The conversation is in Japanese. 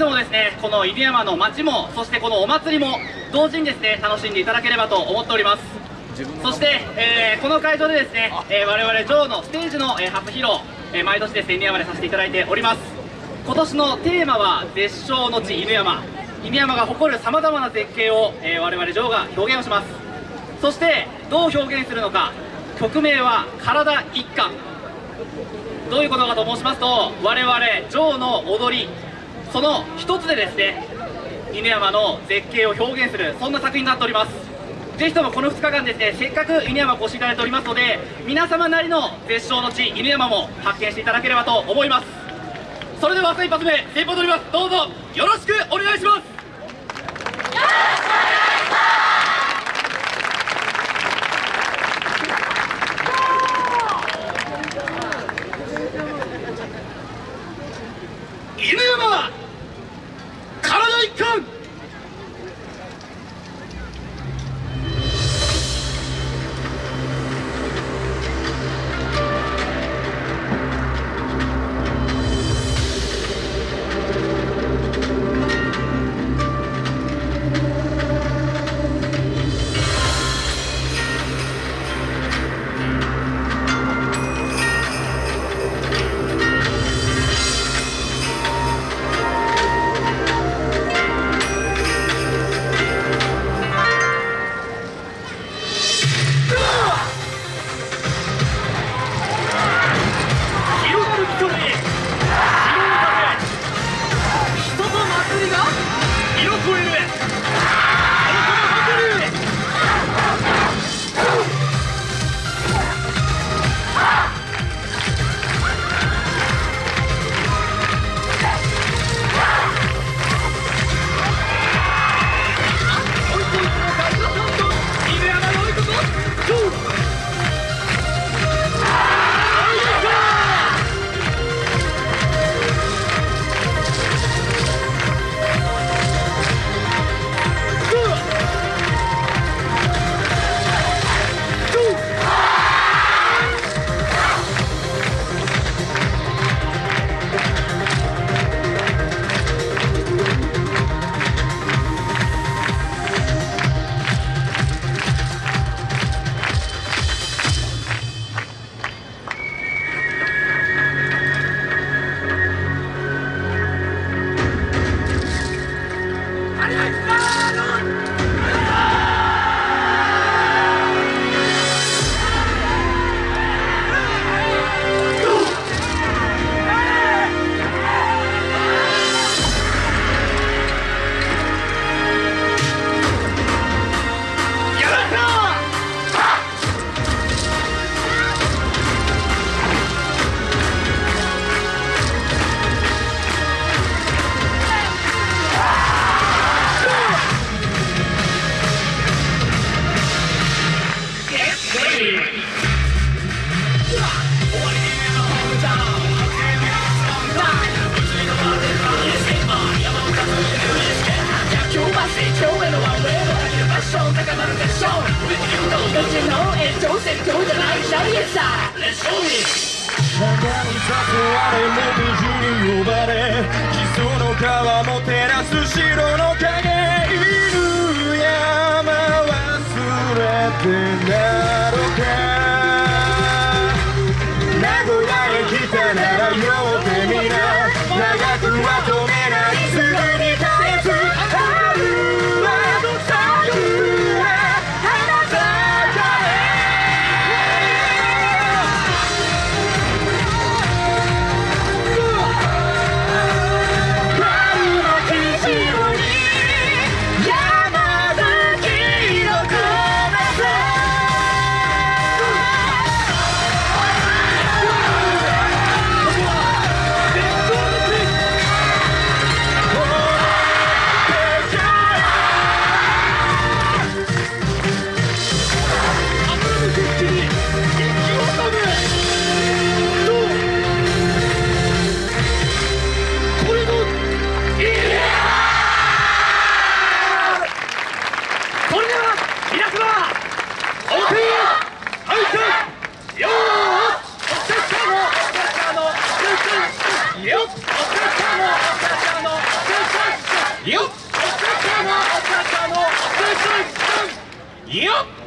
ともですねこの犬山の街もそしてこのお祭りも同時にですね楽しんでいただければと思っております。そして、えー、この会場でですね、えー、我々ジョーのステージの、えー、初披露、えー、毎年ですね犬山でさせていただいております。今年のテーマは絶唱の地犬山。犬山が誇るさまざまな絶景を、えー、我々ジョーが表現をします。そしてどう表現するのか。曲名は「体一貫」どういうことかと申しますと我々ジョーの踊りその一つでですね犬山の絶景を表現するそんな作品になっております。ぜひともこの2日間ですねせっかく犬山お越しいただいておりますので皆様なりの絶唱の地犬山も発見していただければと思います。それでは朝一発目先方取ります。どうぞよろしくお願いします。したレッツゴー誘われもみじに呼ばれ基礎の川も照らす白いよっ